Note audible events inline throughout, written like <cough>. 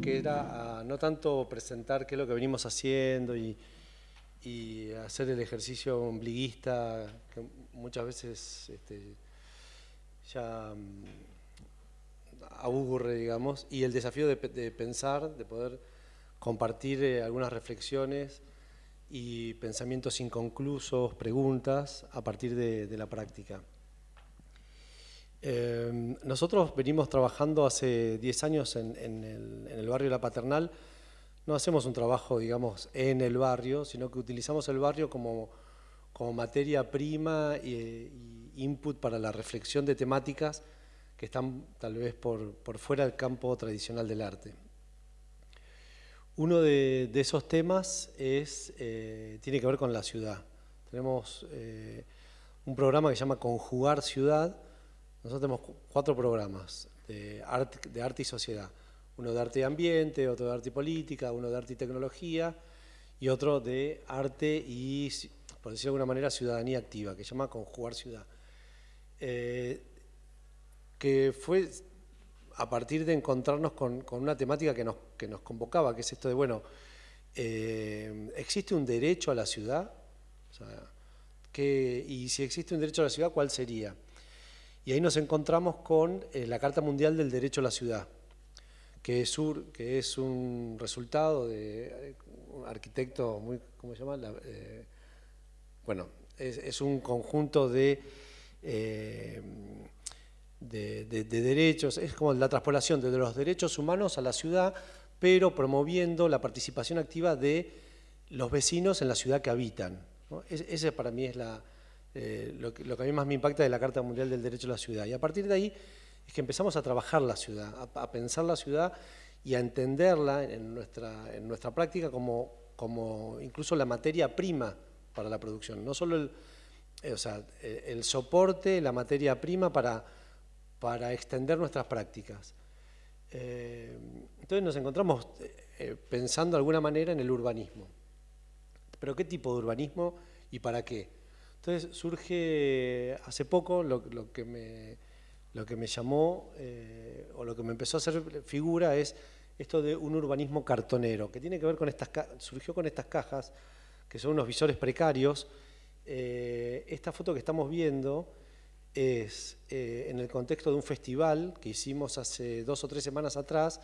que era a no tanto presentar qué es lo que venimos haciendo y, hacer el ejercicio ombliguista que muchas veces este, ya mm, aburre, digamos, y el desafío de, pensar, de poder compartir eh, algunas reflexiones y pensamientos inconclusos, preguntas a partir de la práctica. Em, nosotros venimos trabajando hace 10 años en, el, barrio La Paternal. No hacemos un trabajo, digamos, en el barrio, sino que utilizamos el barrio como, materia prima e input para la reflexión de temáticas que están tal vez por, fuera del campo tradicional del arte. Uno de, esos temas es, eh, tiene que ver con la ciudad. Tenemos eh, un programa que se llama Conjugar Ciudad, nosotros tenemos cuatro programas de arte, y sociedad. Uno de arte y ambiente, otro de arte y política, uno de arte y tecnología y otro de arte y, por decirlo de alguna manera, ciudadanía activa, que se llama Conjugar Ciudad. Eh, que fue a partir de encontrarnos con, una temática que nos, que nos, convocaba, que es esto de, bueno, eh, ¿existe un derecho a la ciudad? y si existe un derecho a la ciudad, ¿cuál sería? Y ahí nos encontramos con eh, la Carta Mundial del Derecho a la Ciudad, que es, un resultado de eh, un arquitecto muy, ¿cómo se llama? Eh, bueno, es, un conjunto de, de, derechos, es como la transpolación de los derechos humanos a la ciudad, pero promoviendo la participación activa de los vecinos en la ciudad que habitan. ese para mí es la, eh, lo, que, a mí más me impacta de la Carta Mundial del Derecho a la Ciudad. Y a partir de ahí es que empezamos a trabajar la ciudad, a, pensar la ciudad y a entenderla en nuestra, en nuestra práctica como, como incluso la materia prima para la producción. No solo el, eh, o sea, eh, el soporte, la materia prima para, para extender nuestras prácticas. entonces nos encontramos pensando de alguna manera en el urbanismo. ¿Pero qué tipo de urbanismo y para qué? Entonces surge hace poco lo, que, me, lo que me llamó eh, o lo que me empezó a hacer figura es esto de un urbanismo cartonero, que tiene que ver con estas, surgió con estas cajas, que son unos visores precarios. Eh, esta foto que estamos viendo es eh, en el contexto de un festival que hicimos hace dos o tres semanas atrás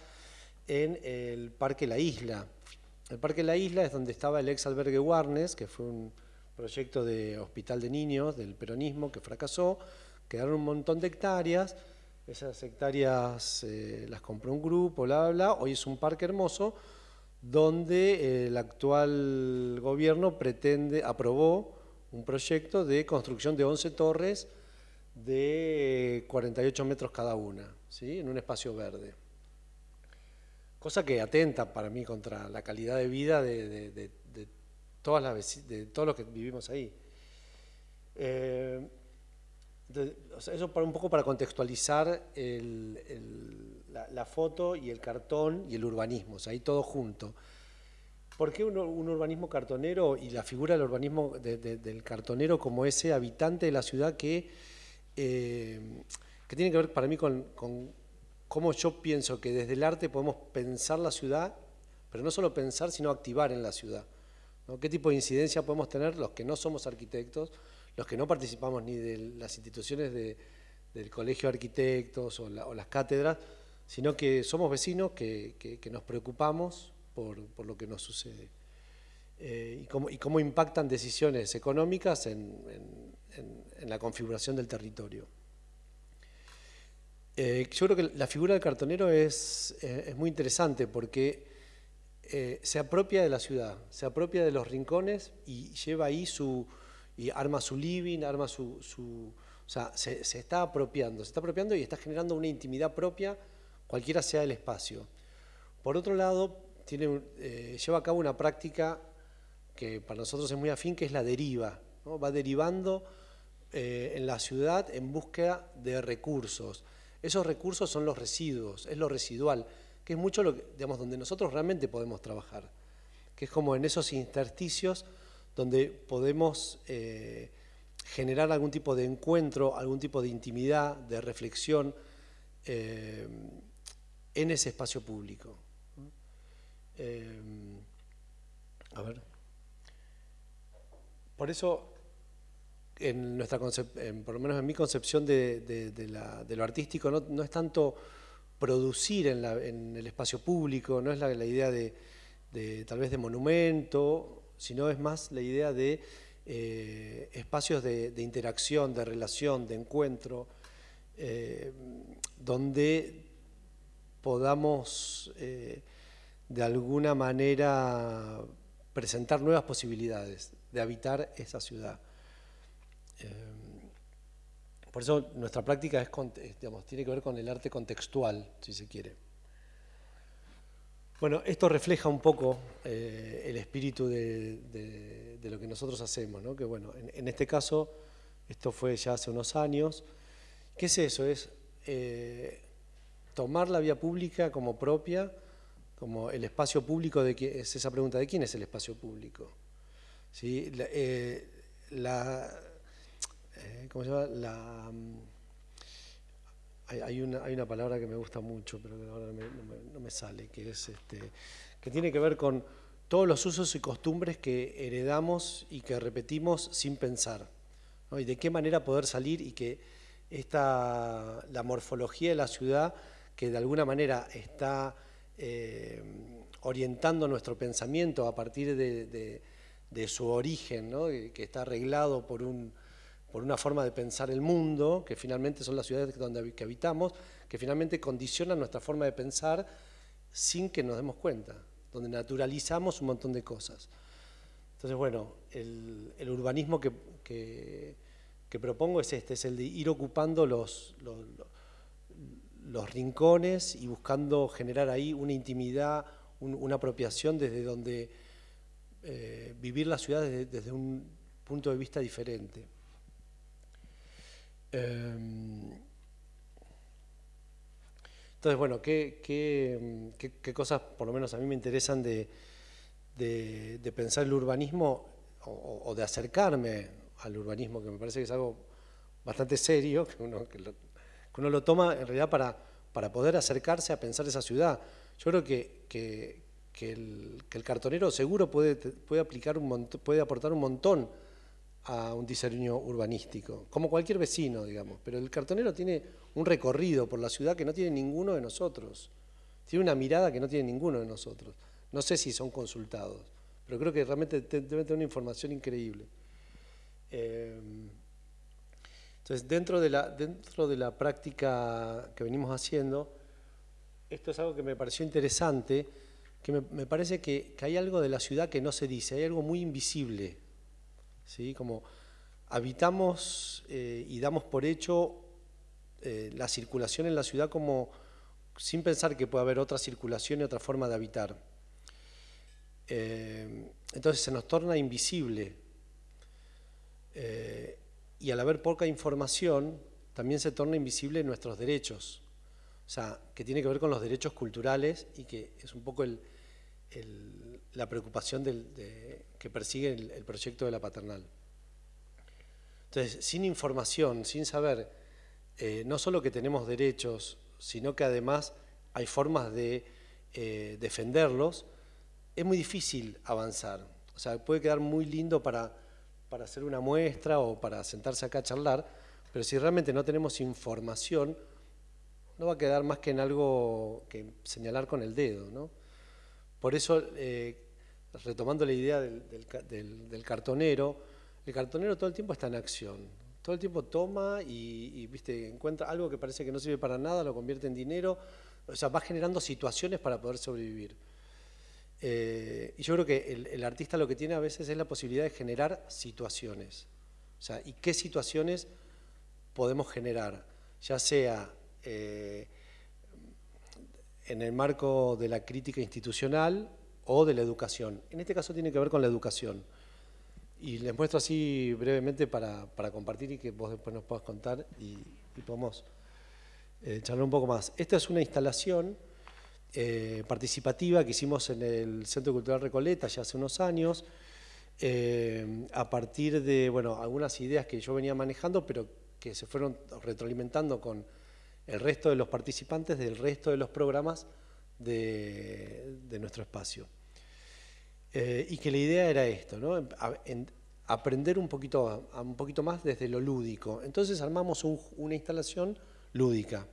en el Parque La Isla. El Parque La Isla es donde estaba el ex albergue Warnes, que fue un proyecto de hospital de niños del peronismo que fracasó, quedaron un montón de hectáreas, esas hectáreas eh, las compró un grupo, bla, bla, bla, hoy es un parque hermoso donde eh, el actual gobierno pretende, aprobó un proyecto de construcción de 11 torres de 48 metros cada una, ¿sí? en un espacio verde. Cosa que atenta para mí contra la calidad de vida de, de todas las de todos los que vivimos ahí. Eh, eso para un poco para contextualizar la, foto y el cartón y el urbanismo, o sea, ahí todo junto. ¿Por qué un, urbanismo cartonero y la figura del urbanismo del cartonero como ese habitante de la ciudad que, eh, que tiene que ver para mí con, con cómo yo pienso que desde el arte podemos pensar la ciudad, pero no solo pensar, sino activar en la ciudad? ¿Qué tipo de incidencia podemos tener los que no somos arquitectos, los que no participamos ni de las instituciones del colegio de arquitectos o, las cátedras, sino que somos vecinos que, nos preocupamos por, lo que nos sucede? Eh, y, cómo, impactan decisiones económicas en, la configuración del territorio. Eh, yo creo que la figura del cartonero es, eh, es muy interesante porque eh, se apropia de la ciudad, se apropia de los rincones y lleva ahí su, y arma su living, arma su, su o sea, se, está apropiando, se está apropiando y está generando una intimidad propia, cualquiera sea el espacio. Por otro lado, eh, lleva a cabo una práctica que para nosotros es muy afín, que es la deriva, va derivando eh, en la ciudad en búsqueda de recursos. Esos recursos son los residuos, es lo residual que es mucho lo que, digamos, donde nosotros realmente podemos trabajar, que es como en esos intersticios donde podemos eh, generar algún tipo de encuentro, algún tipo de intimidad, de reflexión, eh, en ese espacio público. Eh, a ver. Por eso, en nuestra por lo menos en mi concepción de, lo artístico, no, es tanto producir en, el espacio público, no es la, idea de, tal vez de monumento, sino es más la idea de eh, espacios de, interacción, de relación, de encuentro, eh, donde podamos eh, de alguna manera presentar nuevas posibilidades de habitar esa ciudad. Por eso nuestra práctica es, tiene que ver con el arte contextual, si se quiere. Bueno, esto refleja un poco eh, el espíritu de, lo que nosotros hacemos, ¿no? que bueno, en, este caso, esto fue ya hace unos años. ¿Qué es eso? Es eh, tomar la vía pública como propia, como el espacio público, de es esa pregunta, ¿de quién es el espacio público? ¿Sí? La, eh, ¿Cómo se llama? La hay, una, hay una palabra que me gusta mucho, pero que ahora no me, sale, que es este, que tiene que ver con todos los usos y costumbres que heredamos y que repetimos sin pensar. Y de qué manera poder salir y que esta, la morfología de la ciudad, que de alguna manera está eh, orientando nuestro pensamiento a partir de, de su origen, ¿no? que está arreglado por un por una forma de pensar el mundo, que finalmente son las ciudades donde que habitamos, que finalmente condicionan nuestra forma de pensar sin que nos demos cuenta, donde naturalizamos un montón de cosas. Entonces, bueno, el, urbanismo que, que, propongo es este, es el de ir ocupando los, los, rincones y buscando generar ahí una intimidad, una apropiación desde donde eh, vivir la ciudad desde un punto de vista diferente. Em, entonces, bueno, ¿qué, cosas por lo menos a mí me interesan de, pensar el urbanismo o, de acercarme al urbanismo, que me parece que es algo bastante serio, que uno, lo, toma en realidad para, poder acercarse a pensar esa ciudad. Yo creo que, el, cartonero seguro puede, aplicar puede aportar un montón a un diseño urbanístico, como cualquier vecino, digamos, pero el cartonero tiene un recorrido por la ciudad que no tiene ninguno de nosotros, tiene una mirada que no tiene ninguno de nosotros. No sé si son consultados, pero creo que realmente deben tener una información increíble. Eh, entonces, dentro de, la, dentro de la práctica que venimos haciendo, esto es algo que me pareció interesante, que me, parece que, que hay algo de la ciudad que no se dice, hay algo muy invisible ¿sí? Como habitamos eh, y damos por hecho eh, la circulación en la ciudad como sin pensar que puede haber otra circulación y otra forma de habitar. Eh, entonces se nos torna invisible y al haber poca información también se torna invisible nuestros derechos, o sea, que tiene que ver con los derechos culturales y que es un poco la preocupación de, que persigue el, proyecto de la paternal. Entonces, sin información, sin saber eh, no solo que tenemos derechos, sino que además hay formas de eh, defenderlos, es muy difícil avanzar. O sea, puede quedar muy lindo para, para hacer una muestra o para sentarse acá a charlar, pero si realmente no tenemos información, no va a quedar más que en algo que señalar con el dedo. ¿no? Por eso eh, retomando la idea del, cartonero, el cartonero todo el tiempo está en acción, todo el tiempo toma y, viste, encuentra algo que parece que no sirve para nada, lo convierte en dinero, o sea, va generando situaciones para poder sobrevivir. Eh, y yo creo que el, artista lo que tiene a veces es la posibilidad de generar situaciones. O sea, ¿y qué situaciones podemos generar? Ya sea eh, en el marco de la crítica institucional o de la educación. En este caso tiene que ver con la educación. Y les muestro así brevemente para, compartir y que vos después nos puedas contar y, podemos eh, charlar un poco más. Esta es una instalación eh, participativa que hicimos en el Centro Cultural Recoleta ya hace unos años, eh, a partir de bueno, algunas ideas que yo venía manejando, pero que se fueron retroalimentando con el resto de los participantes del resto de los programas de, nuestro espacio. Eh, y que la idea era esto, ¿no? aprender un poquito, un poquito más desde lo lúdico. Entonces armamos una instalación lúdica,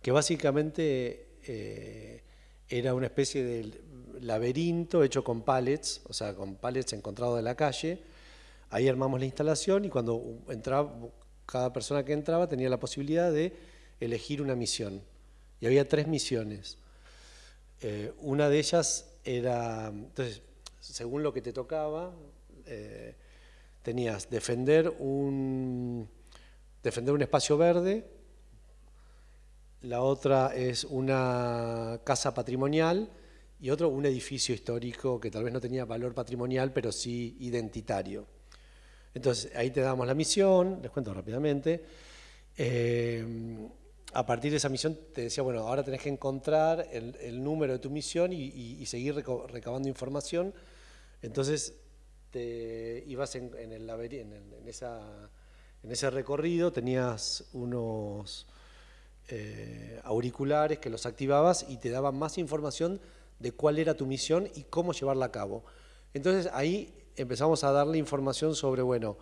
que básicamente eh, era una especie de laberinto hecho con pallets, o sea, con pallets encontrados de la calle. Ahí armamos la instalación y cuando entraba, cada persona que entraba tenía la posibilidad de elegir una misión. Y había tres misiones. Eh, una de ellas era, entonces, según lo que te tocaba, eh, tenías defender un, defender un espacio verde, la otra es una casa patrimonial y otro un edificio histórico que tal vez no tenía valor patrimonial, pero sí identitario. Entonces, ahí te damos la misión, les cuento rápidamente. Eh, a partir de esa misión te decía, bueno, ahora tenés que encontrar el, número de tu misión y, seguir recabando información. Entonces, te ibas en, ese recorrido, tenías unos eh, auriculares que los activabas y te daban más información de cuál era tu misión y cómo llevarla a cabo. Entonces ahí empezamos a darle información sobre, bueno,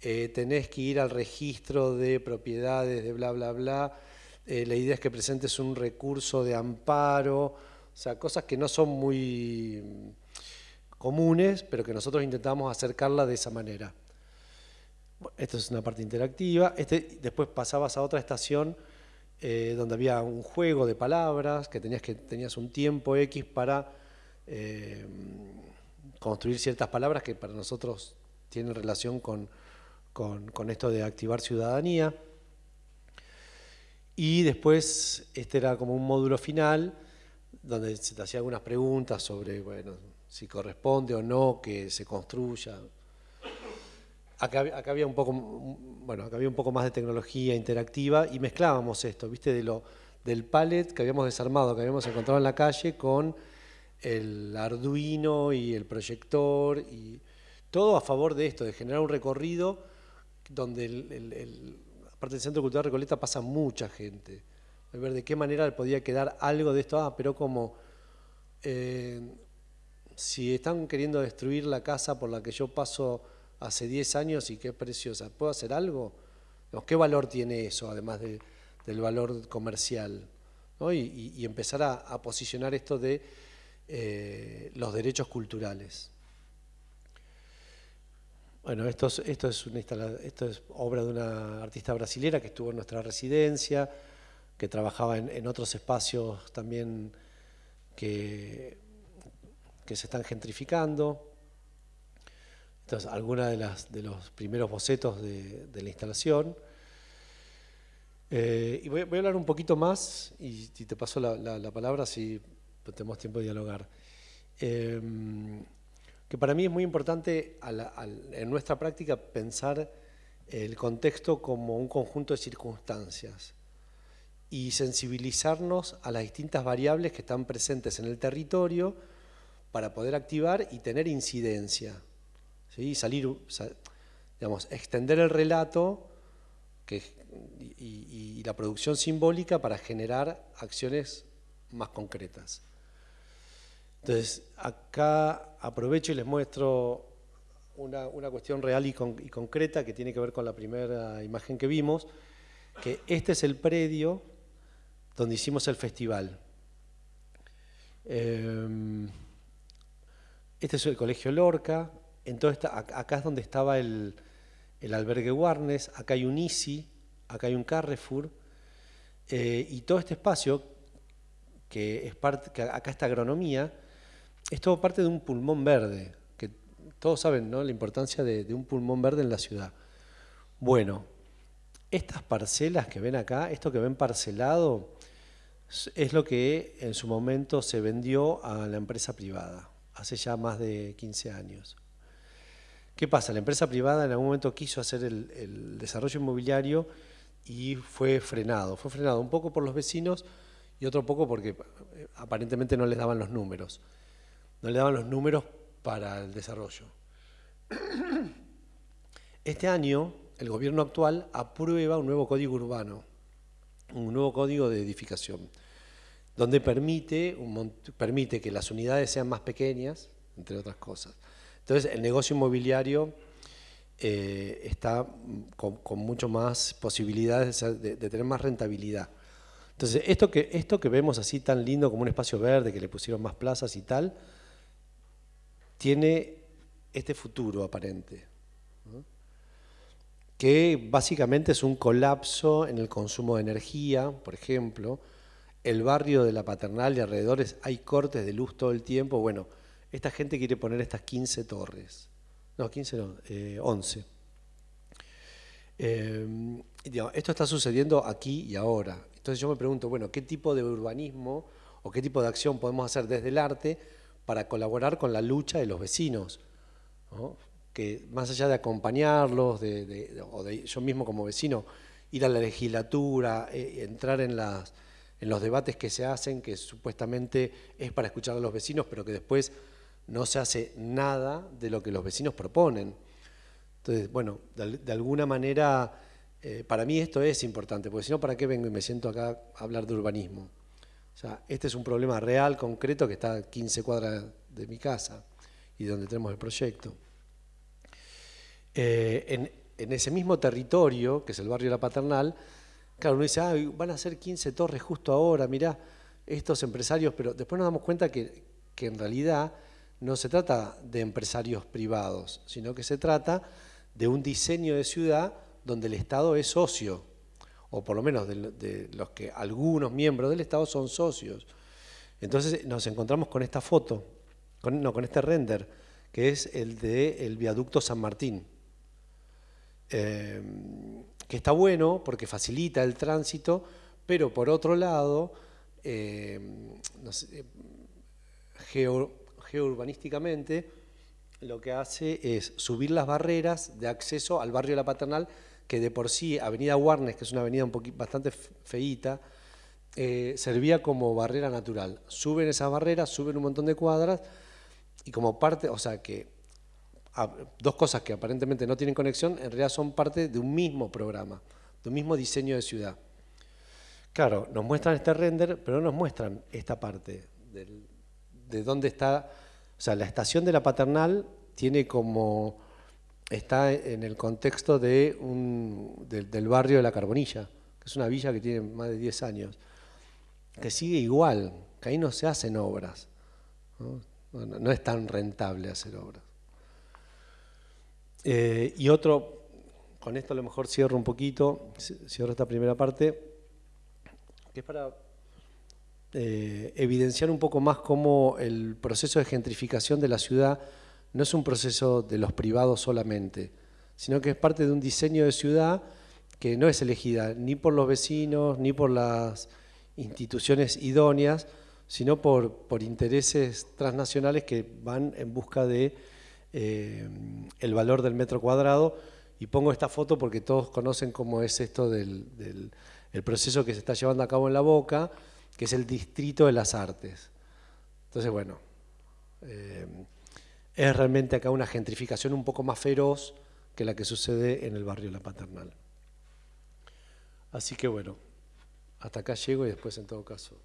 eh, tenés que ir al registro de propiedades de bla, bla, bla, eh, la idea es que presentes un recurso de amparo, o sea, cosas que no son muy comunes, pero que nosotros intentamos acercarla de esa manera. Esto es una parte interactiva. Este, después pasabas a otra estación eh, donde había un juego de palabras, que tenías, que tenías un tiempo X para eh, construir ciertas palabras que para nosotros tienen relación con, con esto de activar ciudadanía. Y después, este era como un módulo final, donde se te hacía algunas preguntas sobre, bueno, si corresponde o no que se construya. Acá, había un poco, bueno, acá había un poco más de tecnología interactiva y mezclábamos esto, ¿viste? De lo, del pallet que habíamos desarmado, que habíamos encontrado en la calle, con el Arduino y el proyector, y todo a favor de esto, de generar un recorrido donde, el, aparte del Centro Cultural Recoleta, pasa mucha gente. A ver de qué manera podía quedar algo de esto, ah, pero como eh, si están queriendo destruir la casa por la que yo paso hace 10 años y que es preciosa, ¿puedo hacer algo? ¿Qué valor tiene eso, además del valor comercial? Y, empezar a, posicionar esto de eh, los derechos culturales. Bueno, esto es, obra de una artista brasilera que estuvo en nuestra residencia, que trabajaba en otros espacios también que se están gentrificando. Entonces, algunos de, los primeros bocetos de, la instalación. Eh, y voy, a hablar un poquito más, y, te paso la, palabra si tenemos tiempo de dialogar. Em, que para mí es muy importante en nuestra práctica pensar el contexto como un conjunto de circunstancias y sensibilizarnos a las distintas variables que están presentes en el territorio para poder activar y tener incidencia. ¿sí? Salir, digamos, extender el relato y, la producción simbólica para generar acciones más concretas. Entonces, acá aprovecho y les muestro una, cuestión real y, concreta que tiene que ver con la primera imagen que vimos, que este es el predio donde hicimos el festival. Em, este es el Colegio Lorca, entonces acá es donde estaba el, albergue Warnes, acá hay un ICI, acá hay un Carrefour, eh, y todo este espacio, que es parte, que acá está agronomía, es todo parte de un pulmón verde, que todos saben ¿no? la importancia de, un pulmón verde en la ciudad. Bueno, estas parcelas que ven acá, esto que ven parcelado, es lo que en su momento se vendió a la empresa privada hace ya más de 15 años. ¿Qué pasa? La empresa privada en algún momento quiso hacer el, desarrollo inmobiliario y fue frenado. Fue frenado un poco por los vecinos y otro poco porque eh, aparentemente no les daban los números. No les daban los números para el desarrollo. Este año el gobierno actual aprueba un nuevo código urbano un nuevo código de edificación, donde permite, permite que las unidades sean más pequeñas, entre otras cosas. Entonces, el negocio inmobiliario eh, está con, mucho más posibilidades de, tener más rentabilidad. Entonces, esto que, esto que vemos así tan lindo como un espacio verde, que le pusieron más plazas y tal, tiene este futuro aparente, que básicamente es un colapso en el consumo de energía, por ejemplo, el barrio de la paternal y alrededores hay cortes de luz todo el tiempo, bueno, esta gente quiere poner estas 15 torres. No, 15 no, 11. Eh, eh, esto está sucediendo aquí y ahora. Entonces yo me pregunto, bueno, ¿qué tipo de urbanismo o qué tipo de acción podemos hacer desde el arte para colaborar con la lucha de los vecinos? Que más allá de acompañarlos, o de yo mismo como vecino, ir a la legislatura, eh, entrar en los debates que se hacen, que supuestamente es para escuchar a los vecinos, pero que después no se hace nada de lo que los vecinos proponen. Entonces, bueno, de, alguna manera, eh, para mí esto es importante, porque si no, ¿para qué vengo y me siento acá a hablar de urbanismo? O sea, este es un problema real, concreto, que está a 15 cuadras de mi casa y donde tenemos el proyecto. Eh, en, ese mismo territorio, que es el barrio la Paternal, claro, uno dice, ah, van a ser 15 torres justo ahora, mirá, estos empresarios, pero después nos damos cuenta que en realidad no se trata de empresarios privados, sino que se trata de un diseño de ciudad donde el Estado es socio, o por lo menos de, los que algunos miembros del Estado son socios. Entonces nos encontramos con esta foto, no, con este render, que es el de el viaducto San Martín, eh, que está bueno porque facilita el tránsito, pero por otro lado, eh, sé, geourbanísticamente, lo que hace es subir las barreras de acceso al barrio la Paternal, que de por sí Avenida Warnes, que es una avenida un bastante feíta, eh, servía como barrera natural. Suben esas barreras, suben un montón de cuadras, y como parte, o sea que dos cosas que aparentemente no tienen conexión, en realidad son parte de un mismo programa, de un mismo diseño de ciudad. Claro, nos muestran este render, pero no nos muestran esta parte de dónde está o sea, la estación de la paternal tiene como, está en el contexto de un, del barrio de la Carbonilla, que es una villa que tiene más de 10 años, que sigue igual, que ahí no se hacen obras, no, es tan rentable hacer obras. Eh, y otro, con esto a lo mejor cierro un poquito, cierro esta primera parte, que es para eh, evidenciar un poco más cómo el proceso de gentrificación de la ciudad no es un proceso de los privados solamente, sino que es parte de un diseño de ciudad que no es elegida ni por los vecinos, ni por las instituciones idóneas, sino por, intereses transnacionales que van en busca de eh, el valor del metro cuadrado. Y pongo esta foto porque todos conocen cómo es esto del, del el proceso que se está llevando a cabo en la Boca, que es el distrito de las artes. Entonces, bueno, eh, es realmente acá una gentrificación un poco más feroz que la que sucede en el barrio La Paternal. Así que bueno, hasta acá llego y después en todo caso...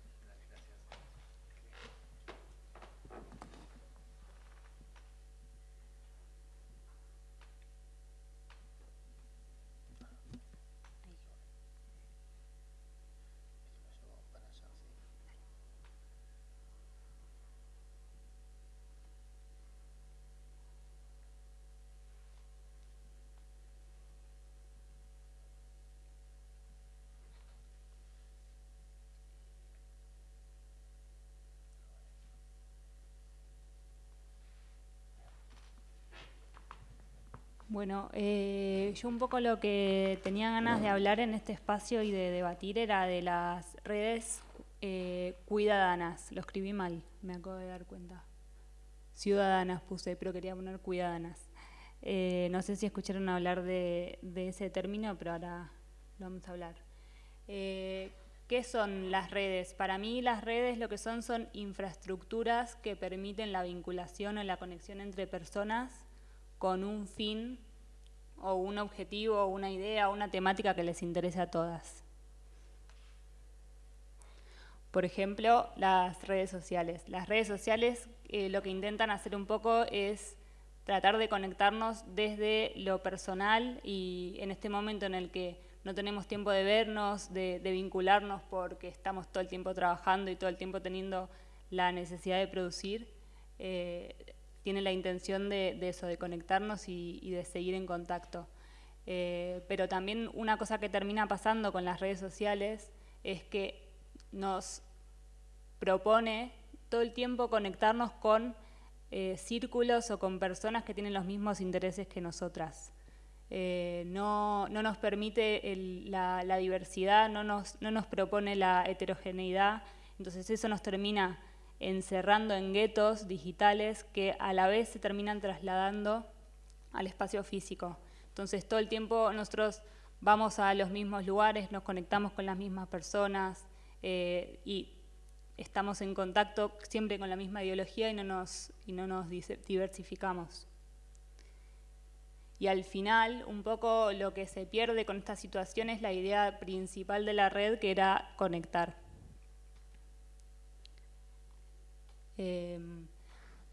Bueno, eh, yo un poco lo que tenía ganas de hablar en este espacio y de debatir era de las redes eh, cuidadanas. Lo escribí mal, me acabo de dar cuenta. Ciudadanas puse, pero quería poner cuidadanas. Eh, no sé si escucharon hablar de, de, ese término, pero ahora lo vamos a hablar. ¿Qué son las redes? Para mí las redes lo que son son infraestructuras que permiten la vinculación o la conexión entre personas con un fin o un objetivo, una idea, una temática que les interese a todas. Por ejemplo, las redes sociales. Las redes sociales eh, lo que intentan hacer un poco es tratar de conectarnos desde lo personal y en este momento en el que no tenemos tiempo de vernos, de, vincularnos porque estamos todo el tiempo trabajando y todo el tiempo teniendo la necesidad de producir, eh, tiene la intención de, eso, de conectarnos y, de seguir en contacto. Eh, pero también una cosa que termina pasando con las redes sociales es que nos propone todo el tiempo conectarnos con eh, círculos o con personas que tienen los mismos intereses que nosotras. Eh, no, nos permite la, diversidad, no nos, no nos propone la heterogeneidad, entonces eso nos termina encerrando en guetos digitales que a la vez se terminan trasladando al espacio físico. Entonces todo el tiempo nosotros vamos a los mismos lugares, nos conectamos con las mismas personas eh, y estamos en contacto siempre con la misma ideología y no nos, y no nos diversificamos. Y al final, un poco lo que se pierde con esta situación es la idea principal de la red, que era conectar. Em,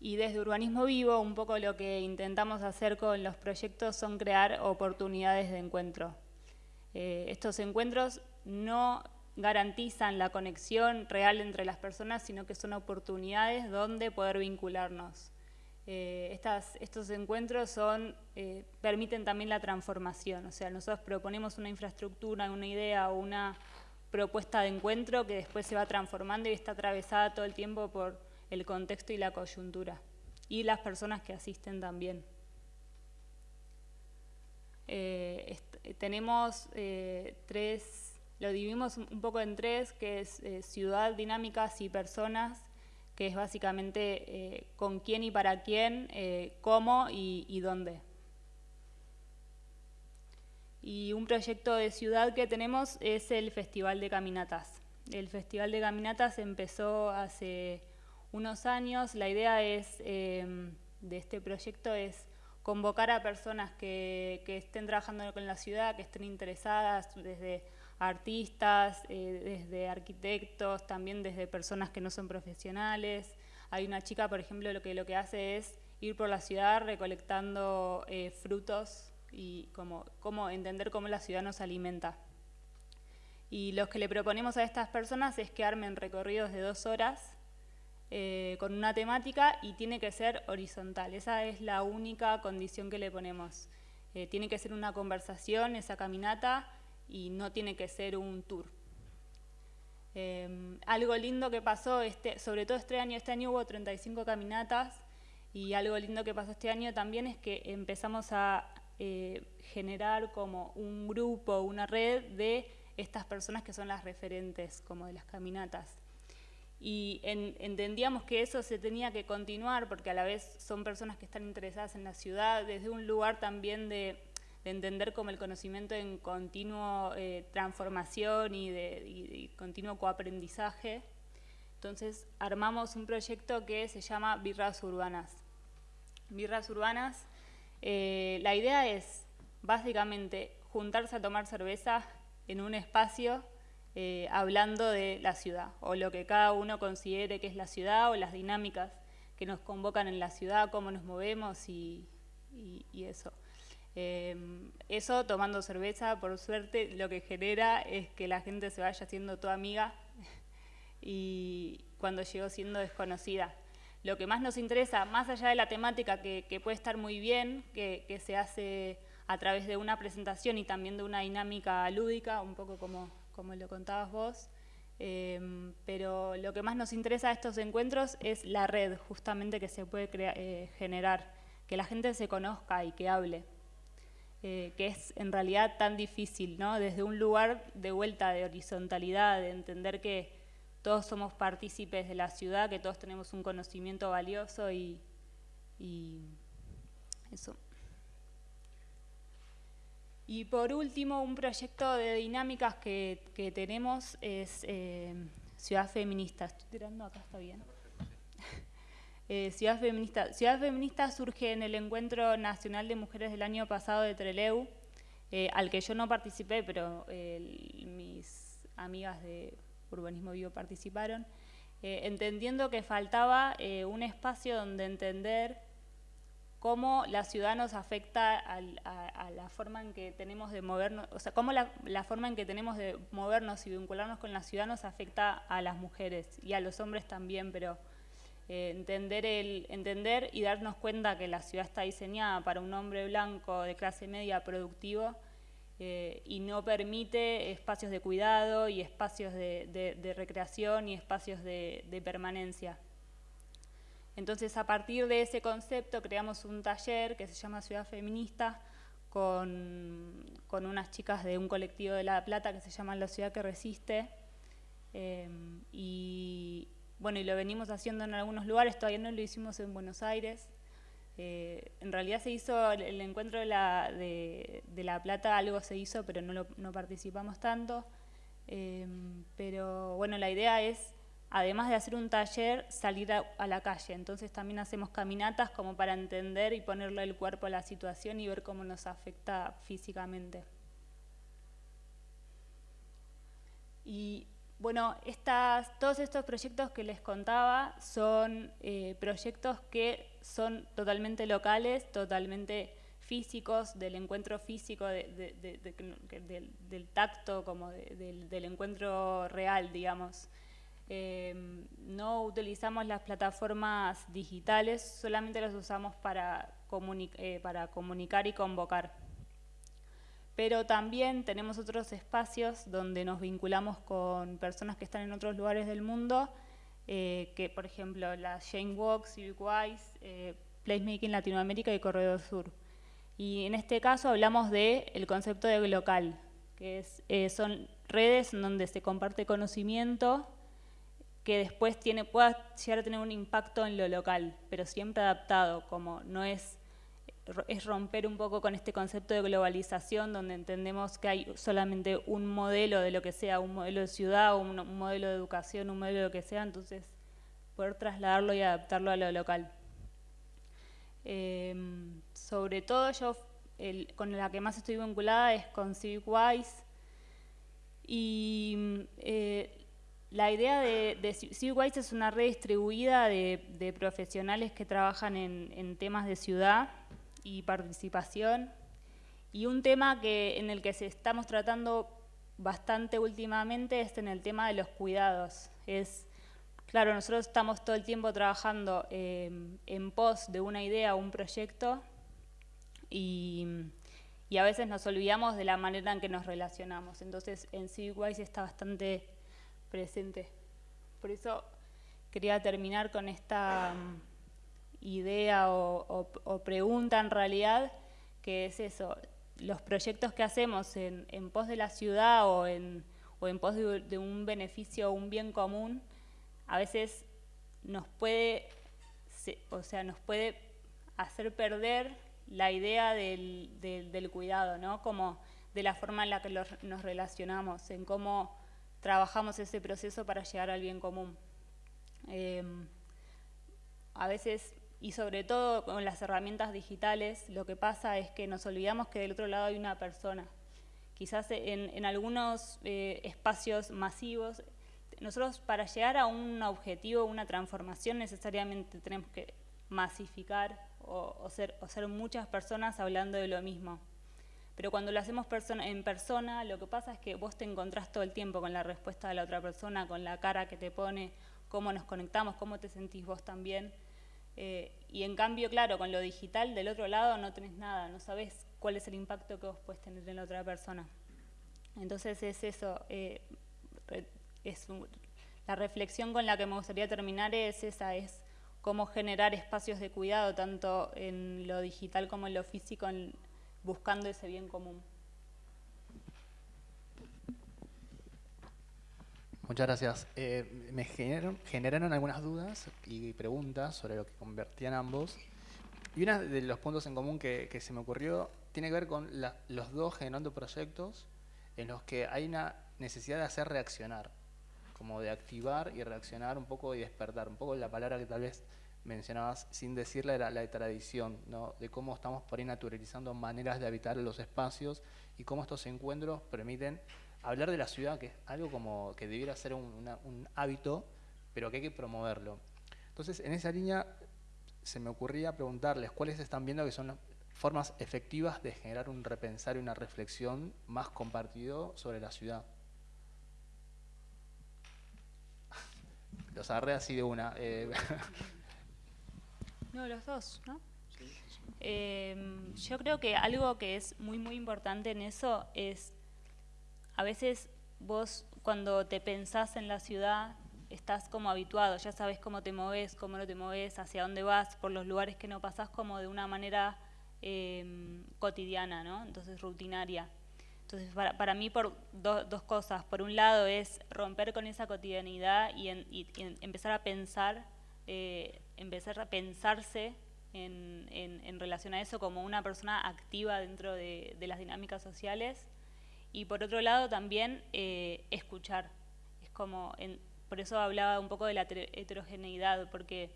y desde Urbanismo Vivo, un poco lo que intentamos hacer con los proyectos son crear oportunidades de encuentro. Eh, estos encuentros no garantizan la conexión real entre las personas, sino que son oportunidades donde poder vincularnos. Eh, estos encuentros son, eh, permiten también la transformación, o sea, nosotros proponemos una infraestructura, una idea o una propuesta de encuentro que después se va transformando y está atravesada todo el tiempo por el contexto y la coyuntura, y las personas que asisten también. Eh, tenemos tres, lo dividimos un poco en tres, que es ciudad, dinámicas y personas, que es básicamente eh, con quién y para quién, eh, cómo y, dónde. Y un proyecto de ciudad que tenemos es el Festival de Caminatas. El Festival de Caminatas empezó hace unos años. La idea es, em, de este proyecto es convocar a personas que, estén trabajando con la ciudad, que estén interesadas desde artistas, eh, desde arquitectos, también desde personas que no son profesionales. Hay una chica, por ejemplo, lo que, lo que hace es ir por la ciudad recolectando eh, frutos y como, entender cómo la ciudad nos alimenta. Y lo que le proponemos a estas personas es que armen recorridos de dos horas eh, con una temática y tiene que ser horizontal. Esa es la única condición que le ponemos. tiene que ser una conversación, esa caminata, y no tiene que ser un tour. Em, algo lindo que pasó, este, sobre todo este año, este año hubo 35 caminatas y algo lindo que pasó este año también es que empezamos a eh, generar como un grupo, una red de estas personas que son las referentes como de las caminatas. Y entendíamos que eso se tenía que continuar porque a la vez son personas que están interesadas en la ciudad desde un lugar también de de entender como el conocimiento en continuo eh, transformación y de continuo coaprendizaje. Entonces armamos un proyecto que se llama Birras Urbanas. Birras Urbanas, eh, la idea es básicamente juntarse a tomar cerveza en un espacio eh, hablando de la ciudad, o lo que cada uno considere que es la ciudad, o las dinámicas que nos convocan en la ciudad, cómo nos movemos y eso. Em, eso tomando cerveza, por suerte, lo que genera es que la gente se vaya siendo toda amiga <laughs> y cuando llegó siendo desconocida. Lo que más nos interesa, más allá de la temática que, puede estar muy bien, que, se hace a través de una presentación y también de una dinámica lúdica, un poco como, como lo contabas vos, em, pero lo que más nos interesa de estos encuentros es la red justamente que se puede eh, generar, que la gente se conozca y que hable. Eh, que es en realidad tan difícil, ¿no? Desde un lugar de vuelta de horizontalidad, de entender que todos somos partícipes de la ciudad, que todos tenemos un conocimiento valioso y, eso. Y por último, un proyecto de dinámicas que, tenemos es eh, Ciudad Feminista. Estoy tirando acá, está bien. <laughs> Eh, Ciudad Feminista. Ciudad Feminista surge en el Encuentro Nacional de Mujeres del año pasado de Treleu, eh, al que yo no participé, pero mis amigas de, Urbanismo Vivo participaron, entendiendo que faltaba un espacio donde entender cómo la ciudad nos afecta a, la forma en que tenemos de movernos, o sea, cómo la, forma en que tenemos de movernos y vincularnos con la ciudad nos afecta a las mujeres y a los hombres también, pero eh, entender, el, entender y darnos cuenta que la ciudad está diseñada para un hombre blanco de clase media productivo eh, y no permite espacios de cuidado y espacios de, recreación y espacios de, permanencia. Entonces, a partir de ese concepto, creamos un taller que se llama Ciudad Feminista con, unas chicas de un colectivo de La Plata que se llama La Ciudad que Resiste. Eh, y bueno, y lo venimos haciendo en algunos lugares, todavía no lo hicimos en Buenos Aires. Eh, en realidad se hizo el, encuentro de la, de, la, Plata, algo se hizo, pero no, no participamos tanto. Eh, pero bueno, la idea es, además de hacer un taller, salir a, la calle. Entonces también hacemos caminatas como para entender y ponerle el cuerpo a la situación y ver cómo nos afecta físicamente. Y bueno, todos estos proyectos que les contaba son eh, proyectos que son totalmente locales, totalmente físicos, del encuentro físico, del, tacto, como del, encuentro real, digamos. Em, no utilizamos las plataformas digitales, solamente las usamos para, eh, para comunicar y convocar pero también tenemos otros espacios donde nos vinculamos con personas que están en otros lugares del mundo, eh, que por ejemplo la Shane Walk, Civic Wise, eh, Placemaking Latinoamérica y Corredor Sur. Y en este caso hablamos del el concepto de local, que es, eh, son redes donde se comparte conocimiento que después tiene, pueda llegar a tener un impacto en lo local, pero siempre adaptado, como no es es romper un poco con este concepto de globalización donde entendemos que hay solamente un modelo de lo que sea, un modelo de ciudad, un, modelo de educación, un modelo de lo que sea, entonces poder trasladarlo y adaptarlo a lo local. Em, sobre todo yo con la que más estoy vinculada es con CivicWise y eh, la idea de, de CivicWise es una red distribuida de, profesionales que trabajan en temas de ciudad y participación. Y un tema que, en el que se estamos tratando bastante últimamente es en el tema de los cuidados. Es, claro, nosotros estamos todo el tiempo trabajando eh, en pos de una idea o un proyecto y, y, a veces nos olvidamos de la manera en que nos relacionamos. Entonces en CivicWise está bastante presente. Por eso quería terminar con esta idea o, pregunta en realidad, que es eso, los proyectos que hacemos en, pos de la ciudad o en, o en pos de, un beneficio o un bien común, a veces nos puede, o sea, nos puede hacer perder la idea del, del, cuidado, ¿no? Como de la forma en la que nos relacionamos, en cómo trabajamos ese proceso para llegar al bien común. Em, a veces y sobre todo con las herramientas digitales, lo que pasa es que nos olvidamos que del otro lado hay una persona. Quizás en, algunos eh, espacios masivos, nosotros para llegar a un objetivo, una transformación, necesariamente tenemos que masificar o, ser, o ser muchas personas hablando de lo mismo. Pero cuando lo hacemos en persona, lo que pasa es que vos te encontrás todo el tiempo con la respuesta de la otra persona, con la cara que te pone, cómo nos conectamos, cómo te sentís vos también. Eh, y en cambio, claro, con lo digital del otro lado no tenés nada, no sabés cuál es el impacto que vos puedes tener en la otra persona. Entonces es eso, eh, es la reflexión con la que me gustaría terminar es esa, es cómo generar espacios de cuidado tanto en lo digital como en lo físico, buscando ese bien común. Muchas gracias. Eh, me generaron, algunas dudas y preguntas sobre lo que convertían ambos. Y uno de los puntos en común que, se me ocurrió tiene que ver con los dos generando proyectos en los que hay una necesidad de hacer reaccionar, como de activar y reaccionar un poco y despertar. Un poco la palabra que tal vez mencionabas sin decirla era la tradición, ¿no? de cómo estamos por ahí naturalizando maneras de habitar los espacios y cómo estos encuentros permiten hablar de la ciudad, que es algo como que debiera ser un, hábito, pero que hay que promoverlo. Entonces, en esa línea se me ocurría preguntarles cuáles están viendo que son formas efectivas de generar un repensar y una reflexión más compartido sobre la ciudad. <laughs> Los agarré así de una. Eh. <laughs> No, los dos, ¿no? Em, yo creo que algo que es muy, muy importante en eso es, a veces vos cuando te pensás en la ciudad, estás como habituado, ya sabes cómo te moves, cómo no te moves, hacia dónde vas, por los lugares que no pasás como de una manera em, cotidiana, ¿no? Entonces rutinaria. Entonces para, para mí por dos cosas. Por un lado es romper con esa cotidianidad y, empezar a pensar, eh, empezar a pensarse en, relación a eso como una persona activa dentro de, las dinámicas sociales. Y por otro lado también eh, escuchar. Es como, por eso hablaba un poco de la heterogeneidad, porque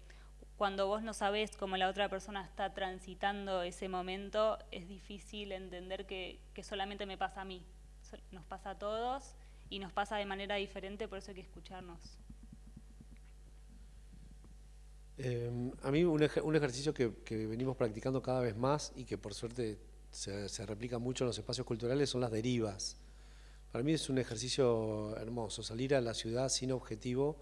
cuando vos no sabés cómo la otra persona está transitando ese momento, es difícil entender que, que solamente me pasa a mí. Nos pasa a todos y nos pasa de manera diferente, por eso hay que escucharnos. Em, a mí un, ejercicio que, venimos practicando cada vez más y que por suerte se, replica mucho en los espacios culturales son las derivas. Para mí es un ejercicio hermoso, salir a la ciudad sin objetivo,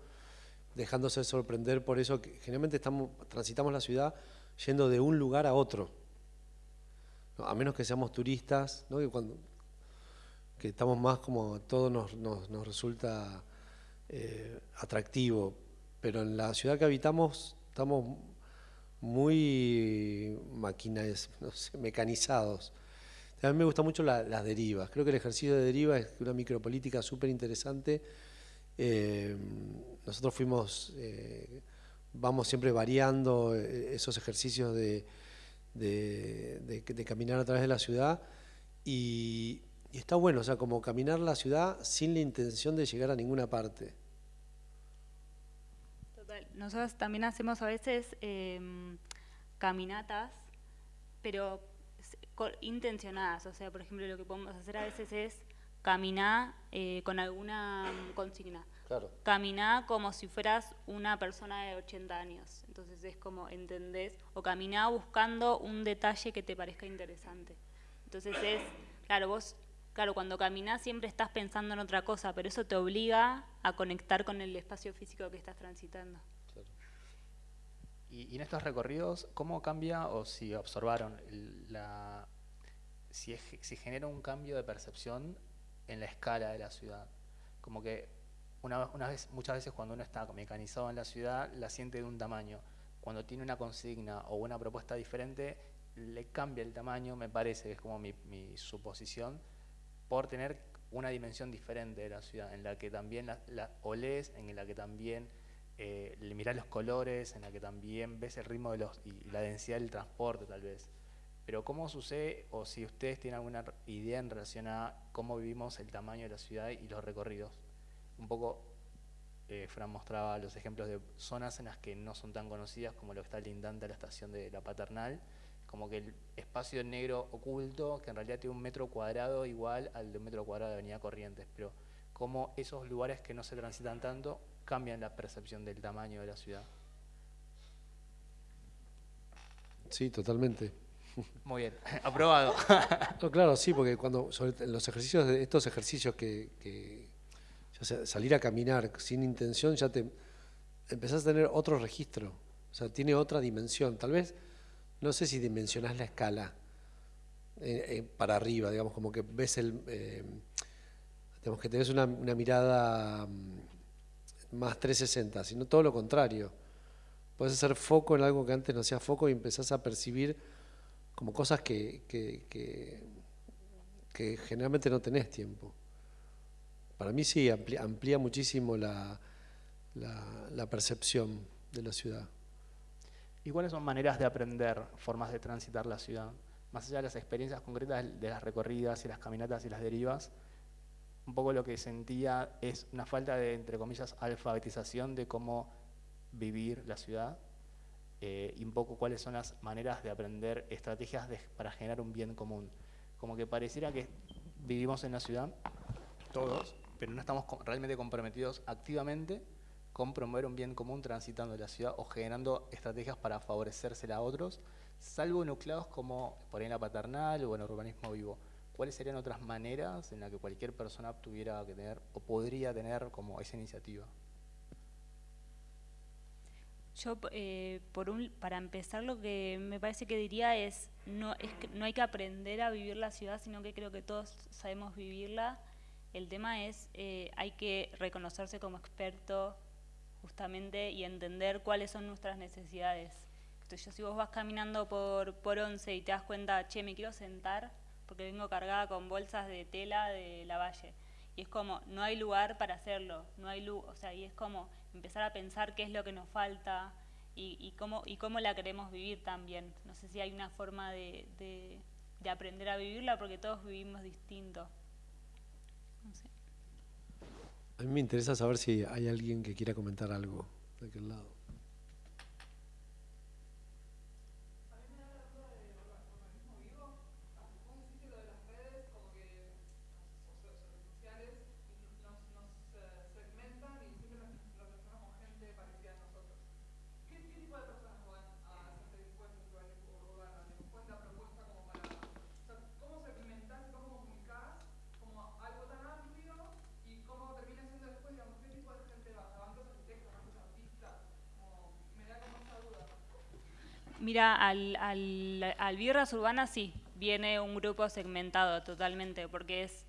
dejándose sorprender por eso generalmente transitamos la ciudad yendo de un lugar a otro. A menos que seamos turistas, que, estamos más como todo nos, nos, resulta eh, atractivo. Pero en la ciudad que habitamos estamos muy <laughs> mecanizados. A mí me gustan mucho las derivas. Creo que el ejercicio de deriva es una micropolítica súper interesante. Eh, nosotros fuimos, eh, vamos siempre variando eh, esos ejercicios de, de, caminar a través de la ciudad y está bueno, o sea, como caminar la ciudad sin la intención de llegar a ninguna parte. Nosotros también hacemos a veces em, caminatas, pero intencionadas. O sea, por ejemplo, lo que podemos hacer a veces es caminar eh, con alguna consigna. Claro. Caminar como si fueras una persona de 80 años. Entonces es como, ¿entendés? O caminar buscando un detalle que te parezca interesante. Entonces es, claro, vos Claro, cuando caminas siempre estás pensando en otra cosa, pero eso te obliga a conectar con el espacio físico que estás transitando. Y, en estos recorridos, ¿cómo cambia o si observaron la, si, si genera un cambio de percepción en la escala de la ciudad? Como que una, vez, muchas veces cuando uno está mecanizado en la ciudad, la siente de un tamaño. Cuando tiene una consigna o una propuesta diferente, le cambia el tamaño, me parece, es como mi, mi suposición por tener una dimensión diferente de la ciudad, en la que también la, la olés, en la que también eh, mirás los colores, en la que también ves el ritmo de los, y la densidad del transporte tal vez. Pero ¿cómo sucede, o si ustedes tienen alguna idea en relación a cómo vivimos el tamaño de la ciudad y los recorridos? Un poco, eh, Fran mostraba los ejemplos de zonas en las que no son tan conocidas como lo que está lindante a la estación de la Paternal, como que el espacio negro oculto, que en realidad tiene un metro cuadrado igual al de un metro cuadrado de Avenida Corrientes, pero cómo esos lugares que no se transitan tanto cambian la percepción del tamaño de la ciudad. Sí, totalmente. Muy bien, <laughs> aprobado. claro, sí, porque cuando sobre los ejercicios de estos ejercicios que, salir a caminar sin intención ya te empezás a tener otro registro, o sea, tiene otra dimensión. Tal vez no sé si dimensionás la escala eh, eh, para arriba, digamos, como que ves el... Eh, digamos que tenés una, mirada mm, más 360, sino todo lo contrario. Puedes hacer foco en algo que antes no hacía foco y empezás a percibir como cosas que, que, generalmente no tenés tiempo. Para mí sí, amplía, muchísimo la, la percepción de la ciudad. ¿Y cuáles son maneras de aprender, formas de transitar la ciudad? Más allá de las experiencias concretas de las recorridas y las caminatas y las derivas, un poco lo que sentía es una falta de, entre comillas, alfabetización de cómo vivir la ciudad eh, y un poco cuáles son las maneras de aprender estrategias para generar un bien común. Como que pareciera que vivimos en la ciudad todos, pero no estamos realmente comprometidos activamente con promover un bien común transitando la ciudad o generando estrategias para favorecérsela a otros, salvo nucleados como por ahí la paternal o en el urbanismo vivo. ¿Cuáles serían otras maneras en las que cualquier persona tuviera que tener o podría tener como esa iniciativa? Yo, eh, para empezar, lo que me parece que diría es no, es que no hay que aprender a vivir la ciudad, sino que creo que todos sabemos vivirla. El tema es, eh, hay que reconocerse como experto justamente y entender cuáles son nuestras necesidades. Entonces, yo si vos vas caminando por, por Once y te das cuenta, che, me quiero sentar porque vengo cargada con bolsas de tela de la valle. Y es como, no hay lugar para hacerlo, no hay luz, o sea, y es como empezar a pensar qué es lo que nos falta y, cómo, y cómo la queremos vivir también. No sé si hay una forma de, de, aprender a vivirla porque todos vivimos distinto. A mí me interesa saber si hay alguien que quiera comentar algo de aquel lado. Mira, al, al, al sí, viene un grupo segmentado totalmente, porque es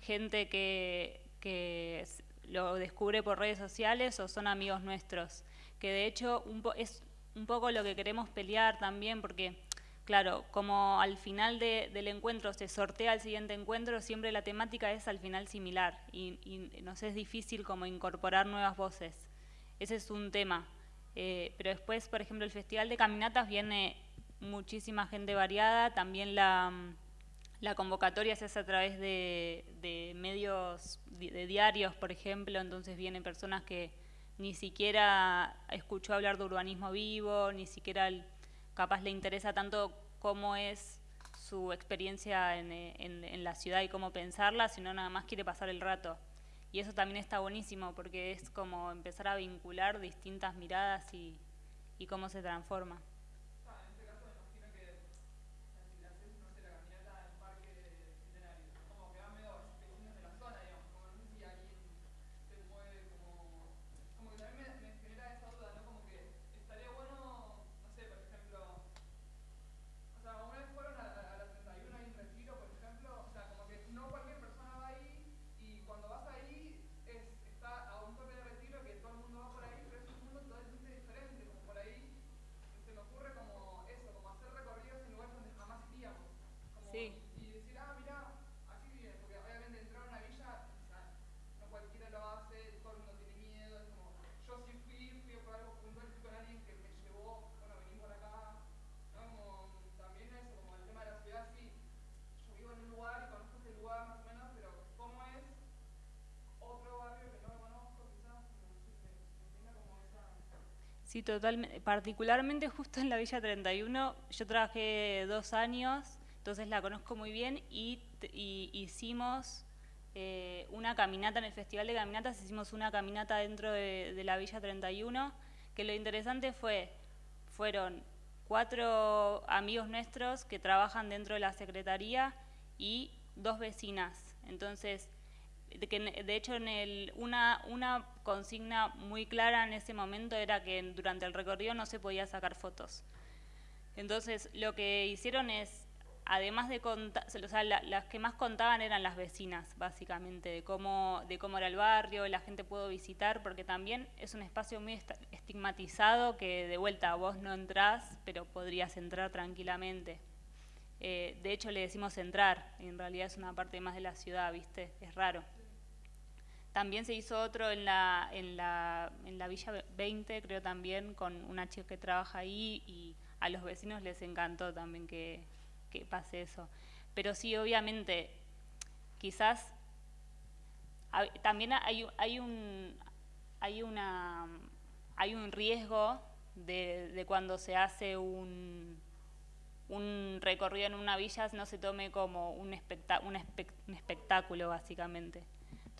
gente que, que lo descubre por redes sociales o son amigos nuestros, que de hecho es un poco lo que queremos pelear también, porque claro, como al final del encuentro se sortea el siguiente encuentro, siempre la temática es al final similar y, y nos es difícil como incorporar nuevas voces. Ese es un tema. Eh, pero después, por ejemplo, el Festival de Caminatas viene muchísima gente variada, también la, la convocatoria se hace a través de, medios, de diarios, por ejemplo, entonces vienen personas que ni siquiera escuchó hablar de urbanismo vivo, ni siquiera capaz le interesa tanto cómo es su experiencia en, en la ciudad y cómo pensarla, sino nada más quiere pasar el rato. Y eso también está buenísimo porque es como empezar a vincular distintas miradas y, y cómo se transforma. Sí, totalmente. Particularmente justo en la Villa 31, yo trabajé dos años, entonces la conozco muy bien y, hicimos eh, una caminata en el Festival de Caminatas, hicimos una caminata dentro de, la Villa 31, que lo interesante fue, fueron cuatro amigos nuestros que trabajan dentro de la Secretaría y dos vecinas. Entonces, de, de hecho, en el, una, una consigna muy clara en ese momento era que durante el recorrido no se podía sacar fotos. Entonces, lo que hicieron es, además de contar, o sea, las que más contaban eran las vecinas, básicamente, de cómo, de cómo era el barrio, la gente pudo visitar, porque también es un espacio muy estigmatizado que de vuelta vos no entrás, pero podrías entrar tranquilamente. Eh, de hecho, le decimos entrar, en realidad es una parte más de la ciudad, ¿viste? Es raro. También se hizo otro en la, en la, en la Villa 20, creo también, con una chica que trabaja ahí y a los vecinos les encantó también que, que pase eso. Pero sí, obviamente, quizás también hay, hay, un, hay, una, hay un riesgo de, de cuando se hace un, un recorrido en una villa no se tome como un, un espectáculo, básicamente.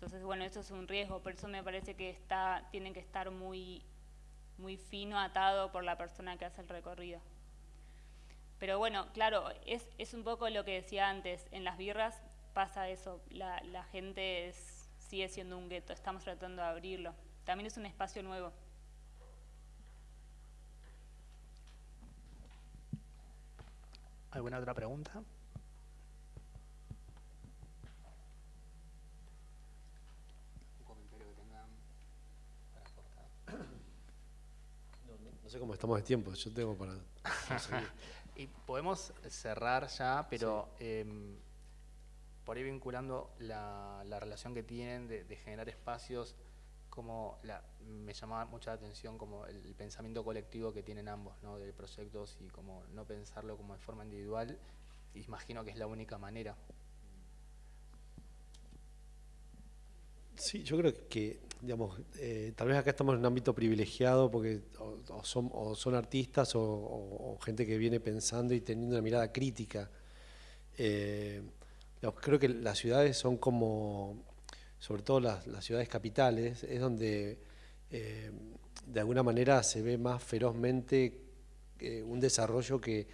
Entonces, bueno, eso es un riesgo, por eso me parece que está, tienen que estar muy, muy fino atado por la persona que hace el recorrido. Pero bueno, claro, es, es un poco lo que decía antes, en las birras pasa eso, la, la gente sigue siendo un gueto, estamos tratando de abrirlo. También es un espacio nuevo. ¿Alguna otra pregunta? No sé cómo estamos de tiempo, yo tengo para... <laughs> y podemos cerrar ya, pero em, por ahí vinculando la, relación que tienen de, generar espacios, como la, me llamaba mucha atención como el, pensamiento colectivo que tienen ambos, ¿no? de proyectos y como no pensarlo como de forma individual, imagino que es la única manera. Sí, yo creo que, digamos, eh, tal vez acá estamos en un ámbito privilegiado porque o, son, artistas o, gente que viene pensando y teniendo una mirada crítica. Eh, creo que las ciudades son como, sobre todo las, ciudades capitales, es donde eh, de alguna manera se ve más ferozmente un desarrollo que,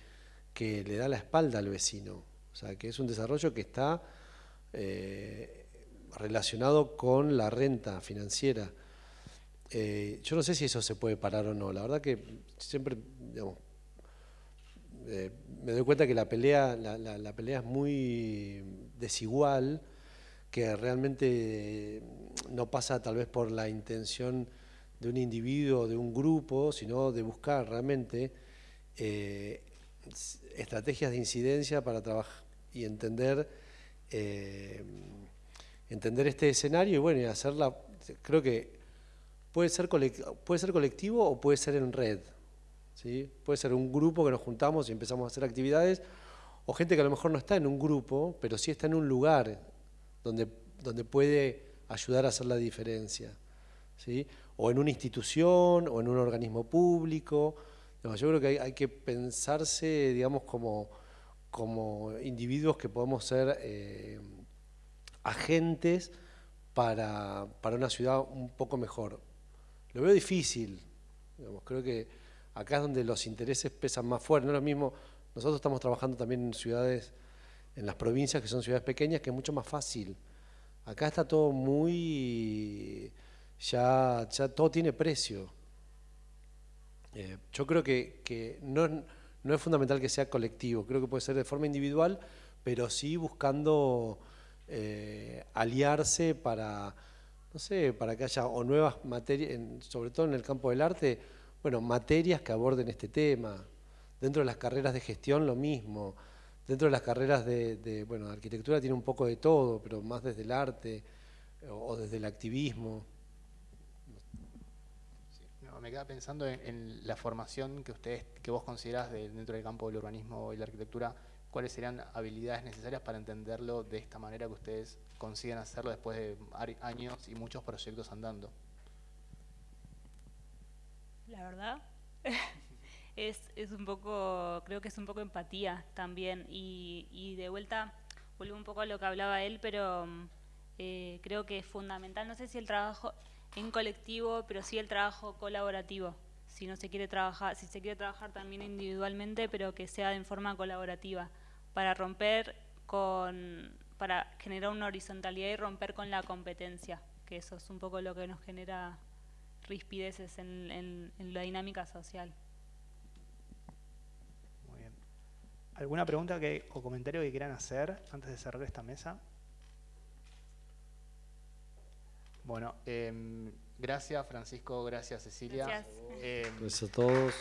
le da la espalda al vecino. O sea, que es un desarrollo que está relacionado con la renta financiera. Eh, yo no sé si eso se puede parar o no. La verdad que siempre, eh, me doy cuenta que la pelea, la, pelea es muy desigual, que realmente no pasa tal vez por la intención de un individuo, de un grupo, sino de buscar realmente eh, estrategias de incidencia para trabajar y entender entender este escenario y bueno, y hacerla, creo que puede ser, puede ser colectivo o puede ser en red. ¿sí? Puede ser un grupo que nos juntamos y empezamos a hacer actividades, o gente que a lo mejor no está en un grupo, pero sí está en un lugar donde, donde puede ayudar a hacer la diferencia. ¿sí? O en una institución, o en un organismo público. yo creo que hay, hay, que pensarse, digamos, como, como individuos que podemos ser... Eh, agentes para, una ciudad un poco mejor. Lo veo difícil, creo que acá es donde los intereses pesan más fuerte, no es lo mismo, nosotros estamos trabajando también en ciudades, en las provincias que son ciudades pequeñas, que es mucho más fácil. Acá está todo muy, ya, ya todo tiene precio. Eh, yo creo que, no, no es fundamental que sea colectivo, creo que puede ser de forma individual, pero sí buscando eh, aliarse para, no sé, para que haya o nuevas materias, sobre todo en el campo del arte, bueno, materias que aborden este tema. Dentro de las carreras de gestión lo mismo. Dentro de las carreras de, bueno, arquitectura tiene un poco de todo, pero más desde el arte o, desde el activismo. me queda pensando en, la formación que ustedes, que vos considerás dentro del campo del urbanismo y la arquitectura, cuáles serían habilidades necesarias para entenderlo de esta manera que ustedes consiguen hacerlo después de años y muchos proyectos andando. La verdad <laughs> es, un poco, creo que es un poco empatía también. Y, de vuelta vuelvo un poco a lo que hablaba él, pero eh, creo que es fundamental, no sé si el trabajo en colectivo, pero sí el trabajo colaborativo. Si no se quiere trabajar, si se quiere trabajar también individualmente, pero que sea en forma colaborativa para romper con, para generar una horizontalidad y romper con la competencia, que eso es un poco lo que nos genera rispideces en, la dinámica social. Muy bien. ¿Alguna pregunta que, o comentario que quieran hacer antes de cerrar esta mesa? Bueno, em, gracias Francisco, gracias Cecilia. Gracias. Em, gracias a todos.